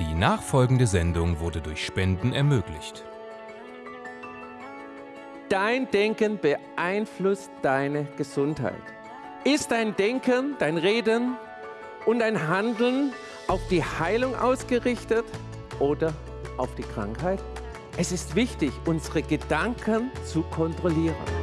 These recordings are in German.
Die nachfolgende Sendung wurde durch Spenden ermöglicht. Dein Denken beeinflusst deine Gesundheit. Ist dein Denken, dein Reden und dein Handeln auf die Heilung ausgerichtet oder auf die Krankheit? Es ist wichtig, unsere Gedanken zu kontrollieren.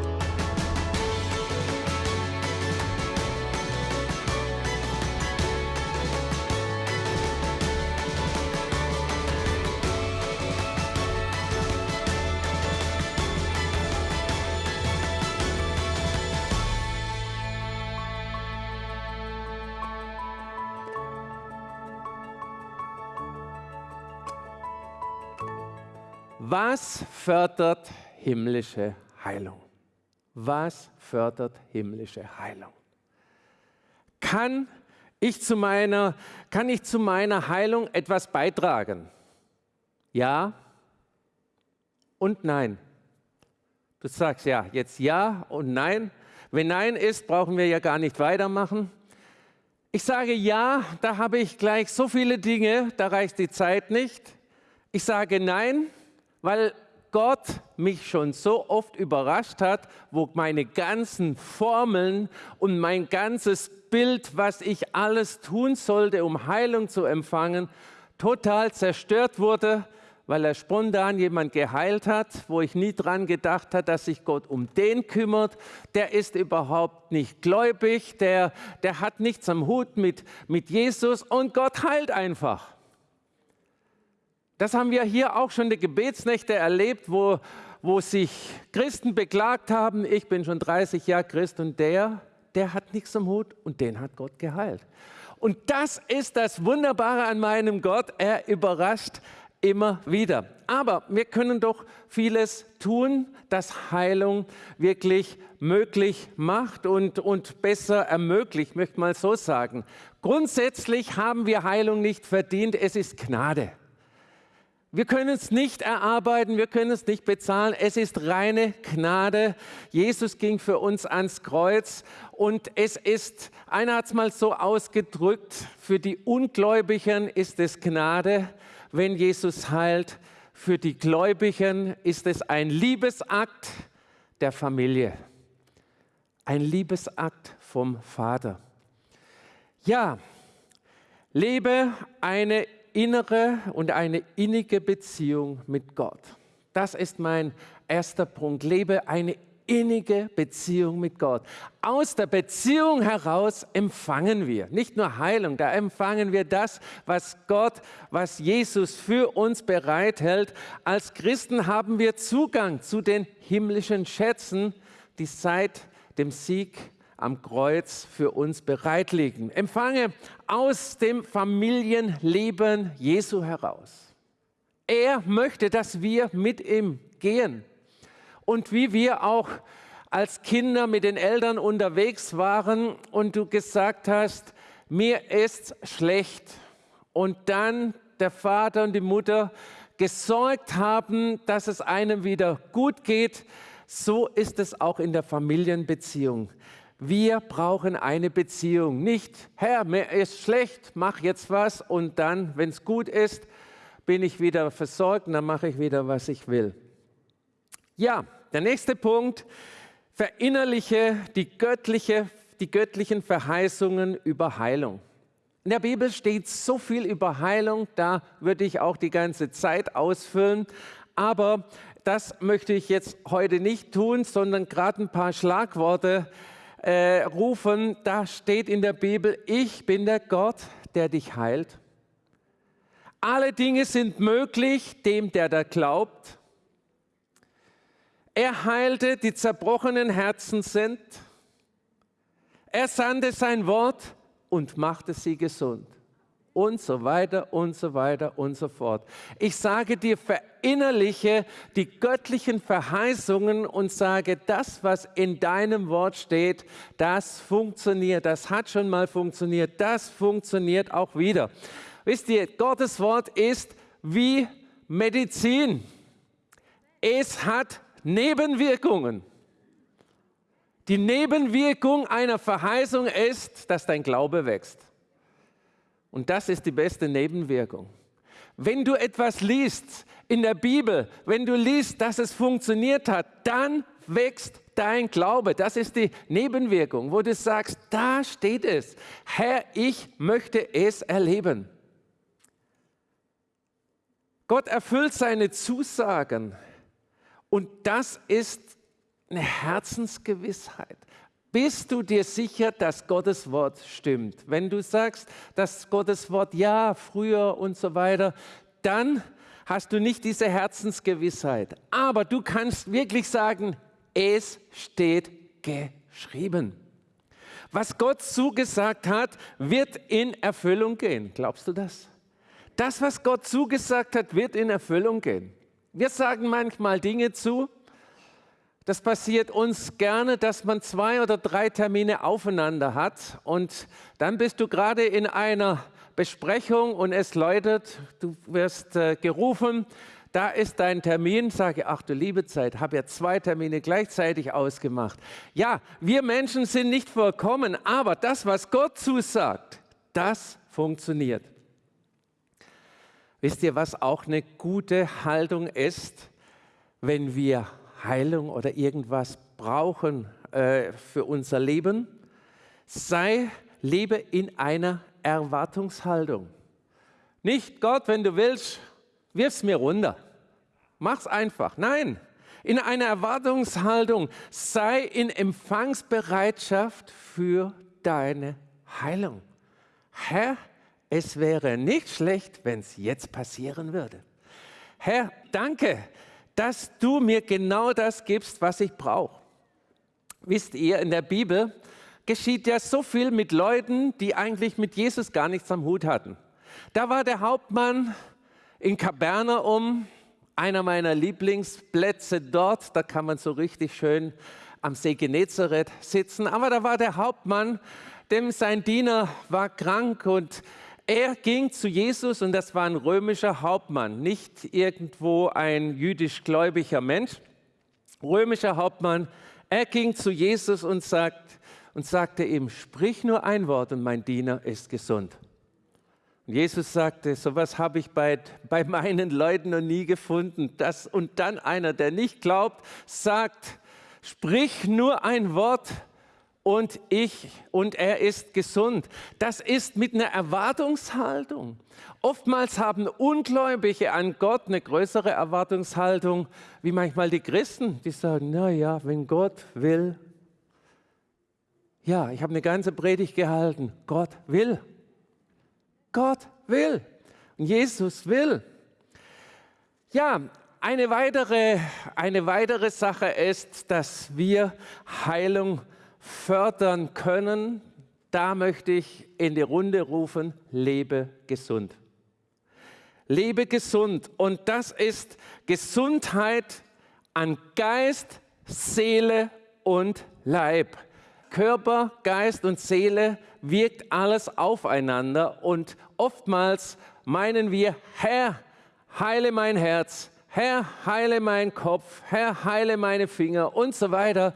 Was fördert himmlische Heilung? Was fördert himmlische Heilung? Kann ich zu meiner, kann ich zu meiner Heilung etwas beitragen? Ja und nein. Du sagst ja, jetzt ja und nein. Wenn nein ist, brauchen wir ja gar nicht weitermachen. Ich sage ja, da habe ich gleich so viele Dinge, da reicht die Zeit nicht. Ich sage nein, weil Gott mich schon so oft überrascht hat, wo meine ganzen Formeln und mein ganzes Bild, was ich alles tun sollte, um Heilung zu empfangen, total zerstört wurde, weil er spontan jemand geheilt hat, wo ich nie dran gedacht habe, dass sich Gott um den kümmert. Der ist überhaupt nicht gläubig, der, der hat nichts am Hut mit, mit Jesus und Gott heilt einfach. Das haben wir hier auch schon die Gebetsnächte erlebt, wo, wo sich Christen beklagt haben, ich bin schon 30 Jahre Christ und der, der hat nichts am Hut und den hat Gott geheilt. Und das ist das Wunderbare an meinem Gott, er überrascht immer wieder. Aber wir können doch vieles tun, das Heilung wirklich möglich macht und, und besser ermöglicht, möchte mal so sagen. Grundsätzlich haben wir Heilung nicht verdient, es ist Gnade. Wir können es nicht erarbeiten, wir können es nicht bezahlen. Es ist reine Gnade. Jesus ging für uns ans Kreuz und es ist, einer hat es mal so ausgedrückt, für die Ungläubigen ist es Gnade, wenn Jesus heilt. Für die Gläubigen ist es ein Liebesakt der Familie, ein Liebesakt vom Vater. Ja, lebe eine innere und eine innige Beziehung mit Gott. Das ist mein erster Punkt. Lebe eine innige Beziehung mit Gott. Aus der Beziehung heraus empfangen wir nicht nur Heilung, da empfangen wir das, was Gott, was Jesus für uns bereithält. Als Christen haben wir Zugang zu den himmlischen Schätzen, die seit dem Sieg am Kreuz für uns bereitlegen. Empfange aus dem Familienleben Jesu heraus. Er möchte, dass wir mit ihm gehen. Und wie wir auch als Kinder mit den Eltern unterwegs waren und du gesagt hast, mir ist schlecht. Und dann der Vater und die Mutter gesorgt haben, dass es einem wieder gut geht, so ist es auch in der Familienbeziehung. Wir brauchen eine Beziehung. Nicht, Herr, mir ist schlecht, mach jetzt was und dann, wenn es gut ist, bin ich wieder versorgt und dann mache ich wieder, was ich will. Ja, der nächste Punkt, verinnerliche die, göttliche, die göttlichen Verheißungen über Heilung. In der Bibel steht so viel über Heilung, da würde ich auch die ganze Zeit ausfüllen. Aber das möchte ich jetzt heute nicht tun, sondern gerade ein paar Schlagworte äh, rufen, da steht in der Bibel, ich bin der Gott, der dich heilt. Alle Dinge sind möglich dem, der da glaubt. Er heilte, die zerbrochenen Herzen sind. Er sandte sein Wort und machte sie gesund und so weiter und so weiter und so fort. Ich sage dir, verinnerliche die göttlichen Verheißungen und sage, das, was in deinem Wort steht, das funktioniert, das hat schon mal funktioniert, das funktioniert auch wieder. Wisst ihr, Gottes Wort ist wie Medizin. Es hat Nebenwirkungen. Die Nebenwirkung einer Verheißung ist, dass dein Glaube wächst. Und das ist die beste Nebenwirkung. Wenn du etwas liest in der Bibel, wenn du liest, dass es funktioniert hat, dann wächst dein Glaube. Das ist die Nebenwirkung, wo du sagst, da steht es. Herr, ich möchte es erleben. Gott erfüllt seine Zusagen und das ist eine Herzensgewissheit. Bist du dir sicher, dass Gottes Wort stimmt? Wenn du sagst, dass Gottes Wort ja, früher und so weiter, dann hast du nicht diese Herzensgewissheit. Aber du kannst wirklich sagen, es steht geschrieben. Was Gott zugesagt hat, wird in Erfüllung gehen. Glaubst du das? Das, was Gott zugesagt hat, wird in Erfüllung gehen. Wir sagen manchmal Dinge zu, das passiert uns gerne, dass man zwei oder drei Termine aufeinander hat und dann bist du gerade in einer Besprechung und es läutet, du wirst äh, gerufen, da ist dein Termin, sage, ach du liebe Zeit, habe ja zwei Termine gleichzeitig ausgemacht. Ja, wir Menschen sind nicht vollkommen, aber das, was Gott zusagt, das funktioniert. Wisst ihr, was auch eine gute Haltung ist, wenn wir Heilung oder irgendwas brauchen äh, für unser Leben, sei, lebe in einer Erwartungshaltung. Nicht Gott, wenn du willst, wirf's mir runter. Mach's einfach. Nein, in einer Erwartungshaltung sei in Empfangsbereitschaft für deine Heilung. Herr, es wäre nicht schlecht, wenn es jetzt passieren würde. Herr, danke, dass du mir genau das gibst, was ich brauche. Wisst ihr, in der Bibel geschieht ja so viel mit Leuten, die eigentlich mit Jesus gar nichts am Hut hatten. Da war der Hauptmann in Kapernaum, einer meiner Lieblingsplätze dort. Da kann man so richtig schön am See Genezareth sitzen. Aber da war der Hauptmann, dem sein Diener war krank und er ging zu Jesus und das war ein römischer Hauptmann, nicht irgendwo ein jüdisch gläubiger Mensch. Römischer Hauptmann, er ging zu Jesus und, sagt, und sagte ihm, sprich nur ein Wort und mein Diener ist gesund. Und Jesus sagte, sowas habe ich bei, bei meinen Leuten noch nie gefunden. Das, und dann einer, der nicht glaubt, sagt, sprich nur ein Wort und ich und er ist gesund. Das ist mit einer Erwartungshaltung. Oftmals haben Ungläubige an Gott eine größere Erwartungshaltung wie manchmal die Christen, die sagen, na ja, wenn Gott will. Ja, ich habe eine ganze Predigt gehalten. Gott will. Gott will. Und Jesus will. Ja, eine weitere, eine weitere Sache ist, dass wir Heilung fördern können, da möchte ich in die Runde rufen, lebe gesund. Lebe gesund und das ist Gesundheit an Geist, Seele und Leib. Körper, Geist und Seele wirkt alles aufeinander und oftmals meinen wir, Herr, heile mein Herz, Herr, heile meinen Kopf, Herr, heile meine Finger und so weiter.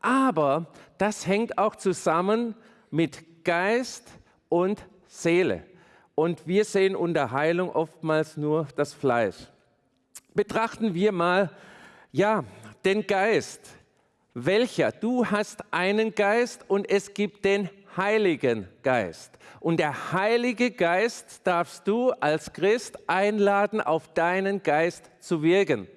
Aber das hängt auch zusammen mit Geist und Seele. Und wir sehen unter Heilung oftmals nur das Fleisch. Betrachten wir mal, ja, den Geist. Welcher? Du hast einen Geist und es gibt den Heiligen Geist. Und der Heilige Geist darfst du als Christ einladen, auf deinen Geist zu wirken.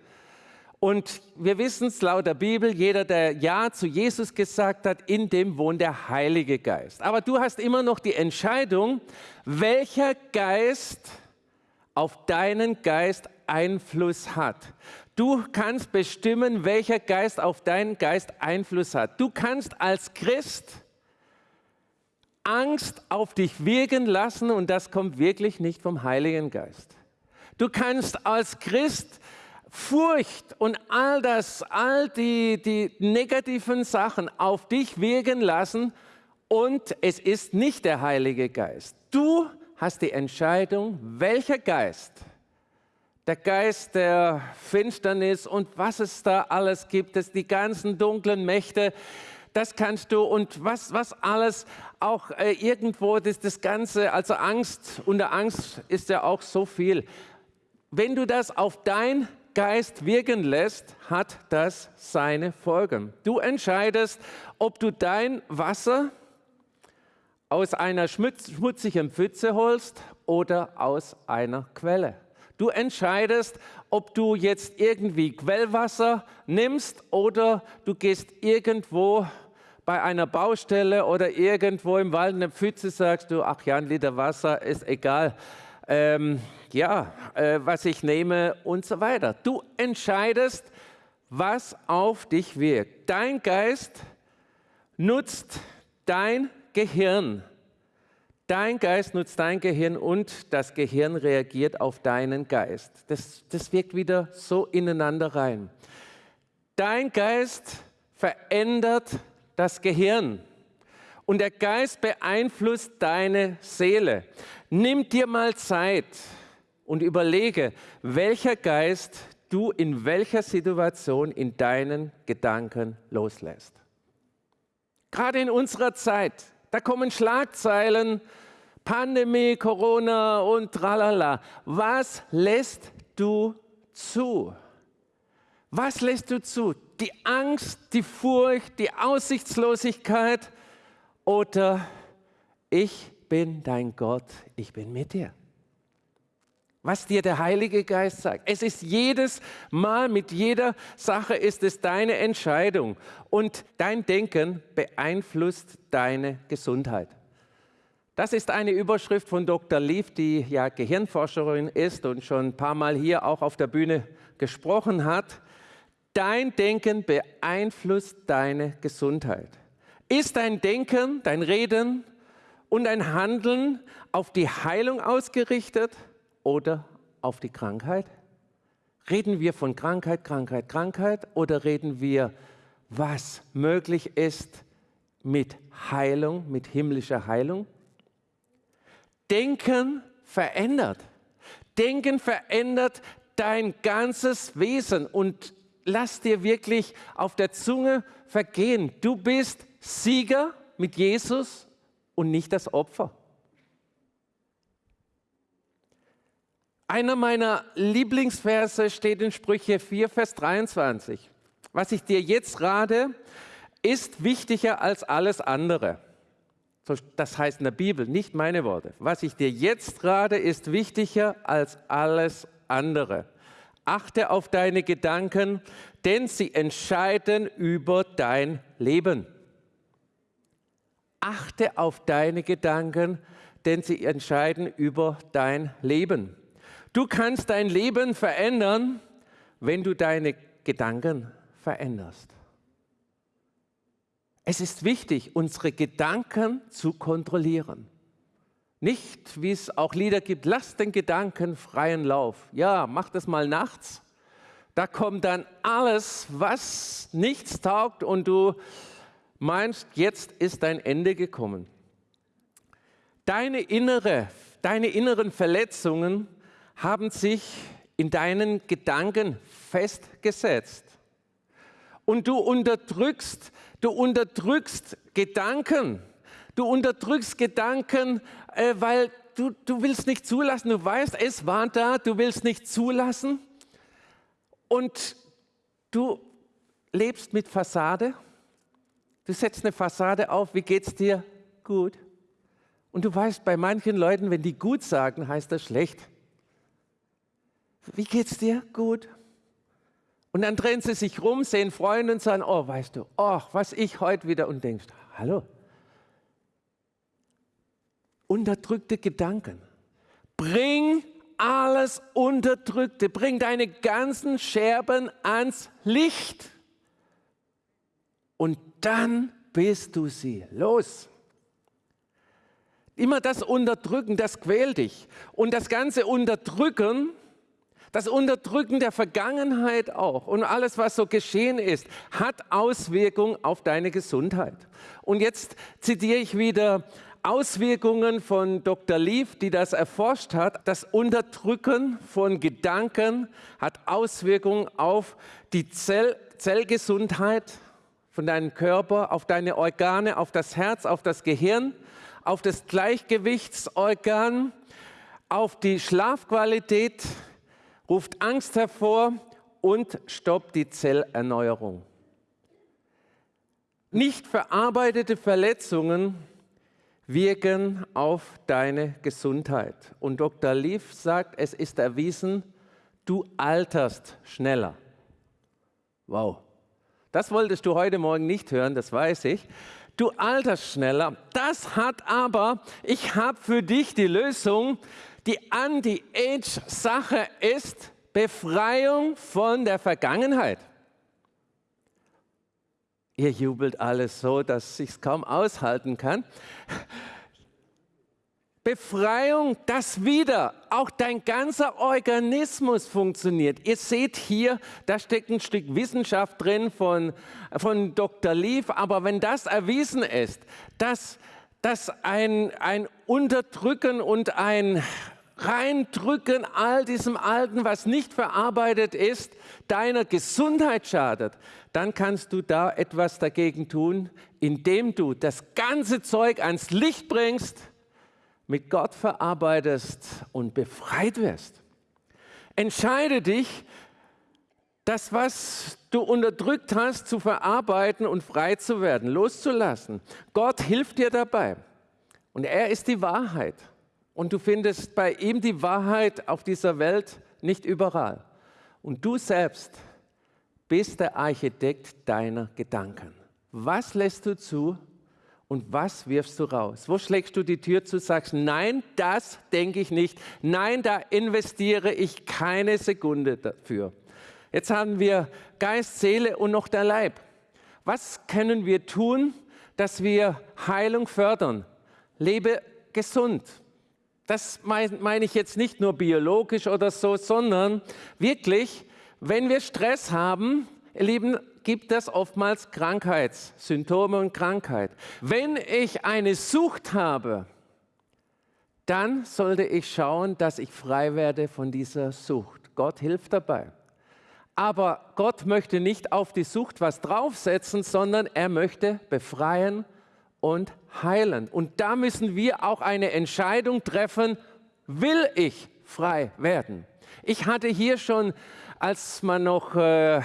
Und wir wissen es laut der Bibel, jeder, der Ja zu Jesus gesagt hat, in dem wohnt der Heilige Geist. Aber du hast immer noch die Entscheidung, welcher Geist auf deinen Geist Einfluss hat. Du kannst bestimmen, welcher Geist auf deinen Geist Einfluss hat. Du kannst als Christ Angst auf dich wirken lassen und das kommt wirklich nicht vom Heiligen Geist. Du kannst als Christ Furcht und all das, all die, die negativen Sachen auf dich wirken lassen und es ist nicht der Heilige Geist. Du hast die Entscheidung, welcher Geist, der Geist der Finsternis und was es da alles gibt, das, die ganzen dunklen Mächte, das kannst du und was, was alles auch äh, irgendwo, das, das Ganze, also Angst, unter Angst ist ja auch so viel wenn du das auf dein Geist wirken lässt, hat das seine Folgen. Du entscheidest, ob du dein Wasser aus einer schmutzigen Pfütze holst oder aus einer Quelle. Du entscheidest, ob du jetzt irgendwie Quellwasser nimmst oder du gehst irgendwo bei einer Baustelle oder irgendwo im Wald eine Pfütze, sagst du, ach ja, ein Liter Wasser ist egal. Ähm, ja, äh, was ich nehme und so weiter. Du entscheidest, was auf dich wirkt. Dein Geist nutzt dein Gehirn. Dein Geist nutzt dein Gehirn und das Gehirn reagiert auf deinen Geist. Das, das wirkt wieder so ineinander rein. Dein Geist verändert das Gehirn und der Geist beeinflusst deine Seele. Nimm dir mal Zeit und überlege, welcher Geist du in welcher Situation in deinen Gedanken loslässt. Gerade in unserer Zeit, da kommen Schlagzeilen, Pandemie, Corona und tralala. Was lässt du zu? Was lässt du zu? Die Angst, die Furcht, die Aussichtslosigkeit oder ich bin dein Gott, ich bin mit dir was dir der Heilige Geist sagt. Es ist jedes Mal, mit jeder Sache ist es deine Entscheidung und dein Denken beeinflusst deine Gesundheit. Das ist eine Überschrift von Dr. Leaf, die ja Gehirnforscherin ist und schon ein paar Mal hier auch auf der Bühne gesprochen hat. Dein Denken beeinflusst deine Gesundheit. Ist dein Denken, dein Reden und dein Handeln auf die Heilung ausgerichtet? Oder auf die Krankheit? Reden wir von Krankheit, Krankheit, Krankheit oder reden wir, was möglich ist mit Heilung, mit himmlischer Heilung? Denken verändert. Denken verändert dein ganzes Wesen und lass dir wirklich auf der Zunge vergehen. Du bist Sieger mit Jesus und nicht das Opfer. Einer meiner Lieblingsverse steht in Sprüche 4, Vers 23. Was ich dir jetzt rate, ist wichtiger als alles andere. Das heißt in der Bibel, nicht meine Worte. Was ich dir jetzt rate, ist wichtiger als alles andere. Achte auf deine Gedanken, denn sie entscheiden über dein Leben. Achte auf deine Gedanken, denn sie entscheiden über dein Leben. Du kannst dein Leben verändern, wenn du deine Gedanken veränderst. Es ist wichtig, unsere Gedanken zu kontrollieren. Nicht, wie es auch Lieder gibt, lass den Gedanken freien Lauf. Ja, mach das mal nachts. Da kommt dann alles, was nichts taugt und du meinst, jetzt ist dein Ende gekommen. Deine, innere, deine inneren Verletzungen haben sich in deinen Gedanken festgesetzt. Und du unterdrückst, du unterdrückst Gedanken. Du unterdrückst Gedanken, äh, weil du, du willst nicht zulassen. Du weißt, es war da, du willst nicht zulassen. Und du lebst mit Fassade. Du setzt eine Fassade auf, wie geht es dir? Gut. Und du weißt, bei manchen Leuten, wenn die gut sagen, heißt das schlecht. Wie geht's dir? Gut. Und dann drehen sie sich rum, sehen Freunde und sagen, oh, weißt du, oh, was ich heute wieder und denkst, hallo. Unterdrückte Gedanken. Bring alles Unterdrückte, bring deine ganzen Scherben ans Licht. Und dann bist du sie los. Immer das Unterdrücken, das quält dich. Und das ganze Unterdrücken das Unterdrücken der Vergangenheit auch und alles, was so geschehen ist, hat Auswirkungen auf deine Gesundheit. Und jetzt zitiere ich wieder Auswirkungen von Dr. Leaf, die das erforscht hat. Das Unterdrücken von Gedanken hat Auswirkungen auf die Zell Zellgesundheit von deinem Körper, auf deine Organe, auf das Herz, auf das Gehirn, auf das Gleichgewichtsorgan, auf die Schlafqualität, ruft Angst hervor und stoppt die Zellerneuerung. Nicht verarbeitete Verletzungen wirken auf deine Gesundheit. Und Dr. Leaf sagt, es ist erwiesen, du alterst schneller. Wow. Das wolltest du heute Morgen nicht hören, das weiß ich. Du alterst schneller. Das hat aber, ich habe für dich die Lösung. Die Anti-Age-Sache ist Befreiung von der Vergangenheit. Ihr jubelt alles so, dass ich es kaum aushalten kann. Befreiung, dass wieder auch dein ganzer Organismus funktioniert. Ihr seht hier, da steckt ein Stück Wissenschaft drin von, von Dr. Leaf, aber wenn das erwiesen ist, dass, dass ein, ein Unterdrücken und ein Reindrücken all diesem Alten, was nicht verarbeitet ist, deiner Gesundheit schadet, dann kannst du da etwas dagegen tun, indem du das ganze Zeug ans Licht bringst, mit Gott verarbeitest und befreit wirst. Entscheide dich, das, was du unterdrückt hast, zu verarbeiten und frei zu werden, loszulassen. Gott hilft dir dabei. Und er ist die Wahrheit. Und du findest bei ihm die Wahrheit auf dieser Welt nicht überall. Und du selbst bist der Architekt deiner Gedanken. Was lässt du zu und was wirfst du raus? Wo schlägst du die Tür zu, sagst, nein, das denke ich nicht. Nein, da investiere ich keine Sekunde dafür. Jetzt haben wir Geist, Seele und noch der Leib. Was können wir tun, dass wir Heilung fördern? Lebe gesund. Das meine ich jetzt nicht nur biologisch oder so, sondern wirklich, wenn wir Stress haben, ihr Lieben, gibt es oftmals Krankheitssymptome und Krankheit. Wenn ich eine Sucht habe, dann sollte ich schauen, dass ich frei werde von dieser Sucht. Gott hilft dabei. Aber Gott möchte nicht auf die Sucht was draufsetzen, sondern er möchte befreien und heilen. Und da müssen wir auch eine Entscheidung treffen, will ich frei werden? Ich hatte hier schon, als man noch äh,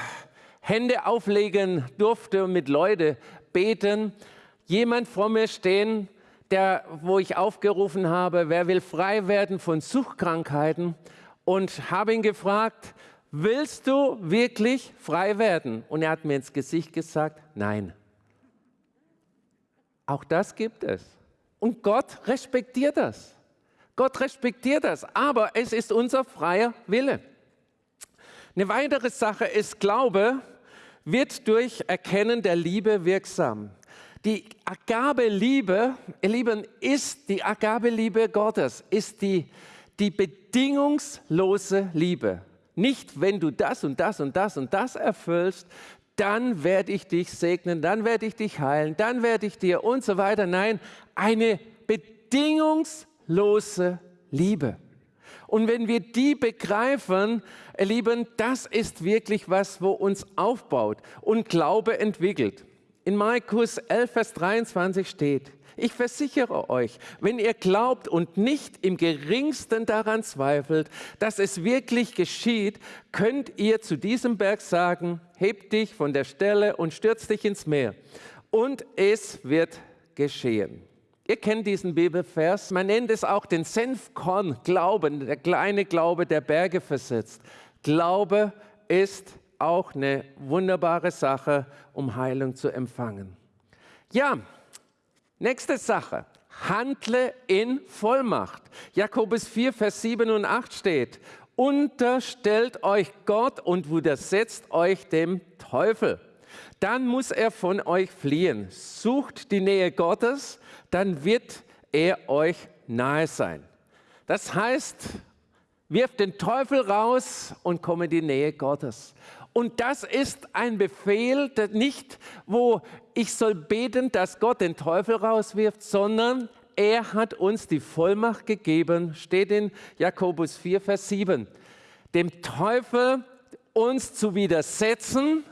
Hände auflegen durfte und mit Leute beten, jemand vor mir stehen, der, wo ich aufgerufen habe, wer will frei werden von Suchtkrankheiten und habe ihn gefragt, willst du wirklich frei werden? Und er hat mir ins Gesicht gesagt, nein. Auch das gibt es. Und Gott respektiert das. Gott respektiert das, aber es ist unser freier Wille. Eine weitere Sache ist Glaube wird durch Erkennen der Liebe wirksam. Die Agabe-Liebe, ihr Lieben, ist die Agabe-Liebe Gottes, ist die, die bedingungslose Liebe. Nicht, wenn du das und das und das und das erfüllst, dann werde ich dich segnen, dann werde ich dich heilen, dann werde ich dir und so weiter. Nein, eine bedingungslose Liebe. Und wenn wir die begreifen, Lieben, das ist wirklich was, wo uns aufbaut und Glaube entwickelt. In Markus 11, Vers 23 steht, ich versichere euch, wenn ihr glaubt und nicht im geringsten daran zweifelt, dass es wirklich geschieht, könnt ihr zu diesem Berg sagen, heb dich von der Stelle und stürz dich ins Meer. Und es wird geschehen. Ihr kennt diesen Bibelvers, man nennt es auch den Senfkorn-Glauben, der kleine Glaube, der Berge versetzt. Glaube ist auch eine wunderbare Sache, um Heilung zu empfangen. Ja, Nächste Sache. Handle in Vollmacht. Jakobus 4, Vers 7 und 8 steht, unterstellt euch Gott und widersetzt euch dem Teufel. Dann muss er von euch fliehen. Sucht die Nähe Gottes, dann wird er euch nahe sein. Das heißt, wirft den Teufel raus und komme in die Nähe Gottes. Und das ist ein Befehl, nicht, wo ich soll beten, dass Gott den Teufel rauswirft, sondern er hat uns die Vollmacht gegeben, steht in Jakobus 4, Vers 7, dem Teufel uns zu widersetzen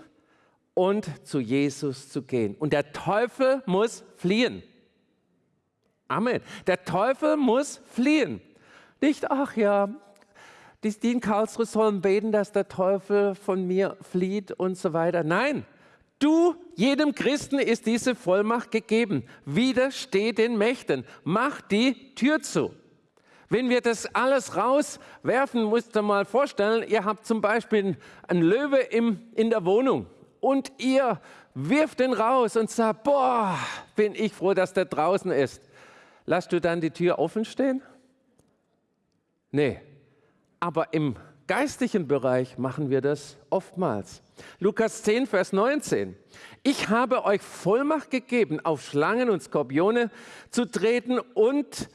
und zu Jesus zu gehen. Und der Teufel muss fliehen. Amen. Der Teufel muss fliehen. Nicht, ach ja, die, in Karlsruhe sollen beten, dass der Teufel von mir flieht und so weiter. Nein, du, jedem Christen ist diese Vollmacht gegeben. Widersteh den Mächten. Mach die Tür zu. Wenn wir das alles rauswerfen, musst du mal vorstellen, ihr habt zum Beispiel einen Löwe im, in der Wohnung und ihr wirft den raus und sagt, boah, bin ich froh, dass der draußen ist. Lass du dann die Tür offen stehen? Nee, aber im geistlichen Bereich machen wir das oftmals. Lukas 10, Vers 19. Ich habe euch Vollmacht gegeben, auf Schlangen und Skorpione zu treten und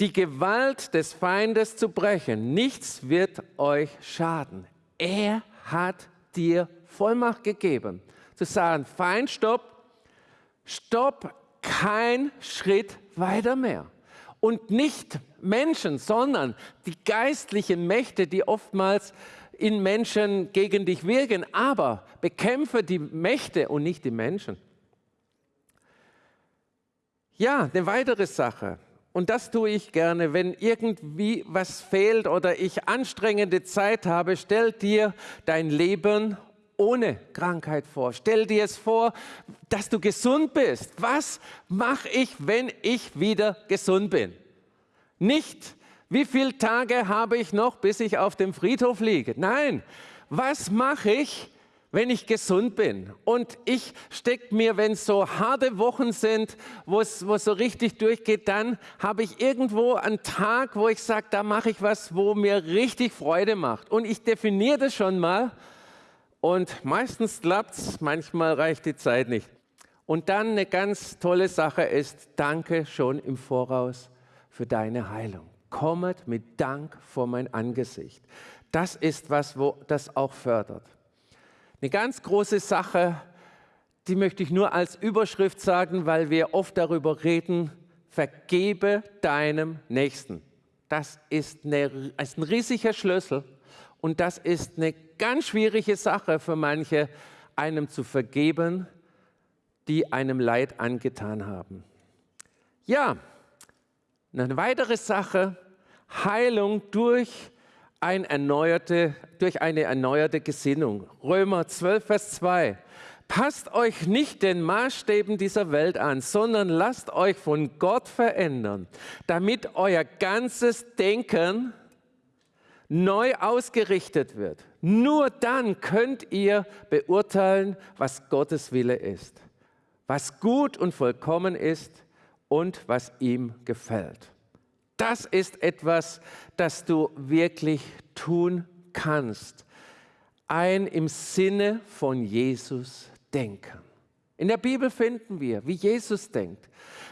die Gewalt des Feindes zu brechen. Nichts wird euch schaden. Er hat dir Vollmacht gegeben, zu sagen, Feind, stopp, stopp, kein Schritt weiter mehr. Und nicht Menschen, sondern die geistlichen Mächte, die oftmals in Menschen gegen dich wirken. Aber bekämpfe die Mächte und nicht die Menschen. Ja, eine weitere Sache. Und das tue ich gerne, wenn irgendwie was fehlt oder ich anstrengende Zeit habe, stell dir dein Leben ohne Krankheit vor. Stell dir es vor, dass du gesund bist. Was mache ich, wenn ich wieder gesund bin? Nicht, wie viele Tage habe ich noch, bis ich auf dem Friedhof liege? Nein, was mache ich, wenn ich gesund bin und ich stecke mir, wenn es so harte Wochen sind, wo es so richtig durchgeht, dann habe ich irgendwo einen Tag, wo ich sage, da mache ich was, wo mir richtig Freude macht. Und ich definiere das schon mal und meistens klappt es, manchmal reicht die Zeit nicht. Und dann eine ganz tolle Sache ist, danke schon im Voraus für deine Heilung. Kommet mit Dank vor mein Angesicht. Das ist was, wo das auch fördert. Eine ganz große Sache, die möchte ich nur als Überschrift sagen, weil wir oft darüber reden, vergebe deinem Nächsten. Das ist, eine, ist ein riesiger Schlüssel und das ist eine ganz schwierige Sache für manche, einem zu vergeben, die einem Leid angetan haben. Ja, eine weitere Sache, Heilung durch ein erneuerte, durch eine erneuerte Gesinnung. Römer 12, Vers 2. Passt euch nicht den Maßstäben dieser Welt an, sondern lasst euch von Gott verändern, damit euer ganzes Denken neu ausgerichtet wird. Nur dann könnt ihr beurteilen, was Gottes Wille ist, was gut und vollkommen ist und was ihm gefällt. Das ist etwas, das du wirklich tun kannst. Ein im Sinne von Jesus denken. In der Bibel finden wir, wie Jesus denkt.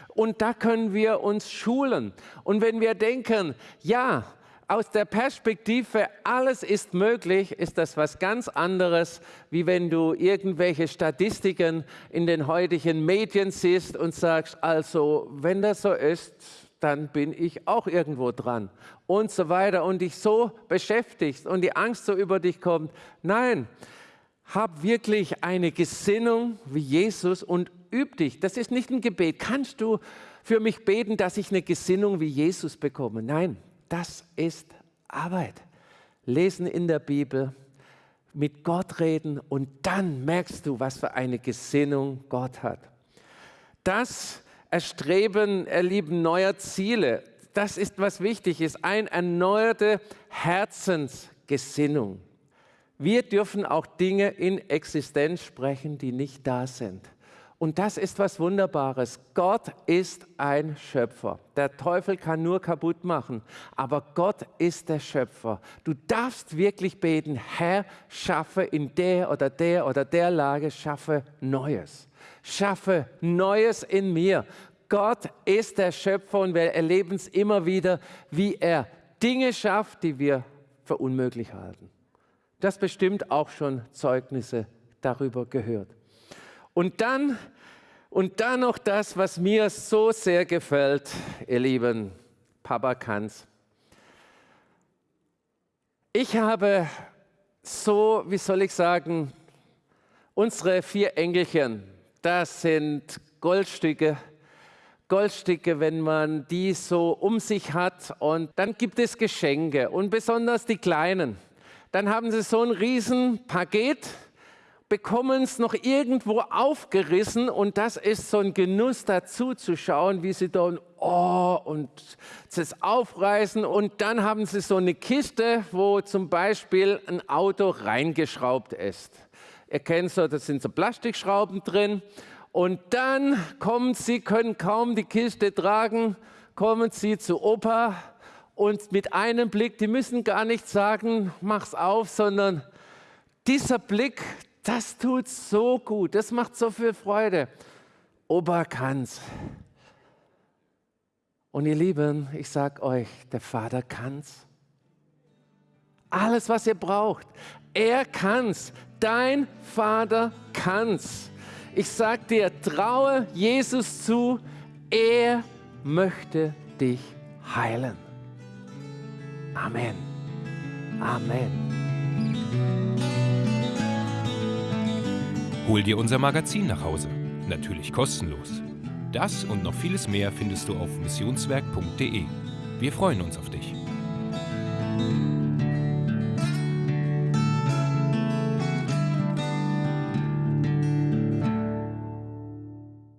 Und da können wir uns schulen. Und wenn wir denken, ja, aus der Perspektive, alles ist möglich, ist das was ganz anderes, wie wenn du irgendwelche Statistiken in den heutigen Medien siehst und sagst, also wenn das so ist, dann bin ich auch irgendwo dran und so weiter und dich so beschäftigst und die Angst so über dich kommt. Nein, hab wirklich eine Gesinnung wie Jesus und üb dich. Das ist nicht ein Gebet. Kannst du für mich beten, dass ich eine Gesinnung wie Jesus bekomme? Nein, das ist Arbeit. Lesen in der Bibel, mit Gott reden und dann merkst du, was für eine Gesinnung Gott hat. Das Erstreben, Erlieben neuer Ziele, das ist, was wichtig ist, eine erneuerte Herzensgesinnung. Wir dürfen auch Dinge in Existenz sprechen, die nicht da sind. Und das ist was Wunderbares. Gott ist ein Schöpfer. Der Teufel kann nur kaputt machen, aber Gott ist der Schöpfer. Du darfst wirklich beten, Herr, schaffe in der oder der oder der Lage, schaffe Neues schaffe Neues in mir. Gott ist der Schöpfer und wir erleben es immer wieder, wie er Dinge schafft, die wir für unmöglich halten. Das bestimmt auch schon Zeugnisse darüber gehört. Und dann, und dann noch das, was mir so sehr gefällt, ihr Lieben, Papa kann's. Ich habe so, wie soll ich sagen, unsere vier Engelchen, das sind Goldstücke. Goldstücke, wenn man die so um sich hat. Und dann gibt es Geschenke und besonders die Kleinen. Dann haben sie so ein riesen Paket, bekommen es noch irgendwo aufgerissen und das ist so ein Genuss dazu zu schauen, wie sie dann oh und es aufreißen und dann haben sie so eine Kiste, wo zum Beispiel ein Auto reingeschraubt ist. Ihr kennt so, da sind so Plastikschrauben drin und dann kommen sie, können kaum die Kiste tragen, kommen sie zu Opa und mit einem Blick, die müssen gar nicht sagen, mach's auf, sondern dieser Blick, das tut so gut, das macht so viel Freude. Opa kann's. Und ihr Lieben, ich sag euch, der Vater kann's. Alles, was ihr braucht, er kann's. Dein Vater kann's. Ich sage dir, traue Jesus zu, er möchte dich heilen. Amen. Amen. Hol dir unser Magazin nach Hause. Natürlich kostenlos. Das und noch vieles mehr findest du auf missionswerk.de. Wir freuen uns auf dich.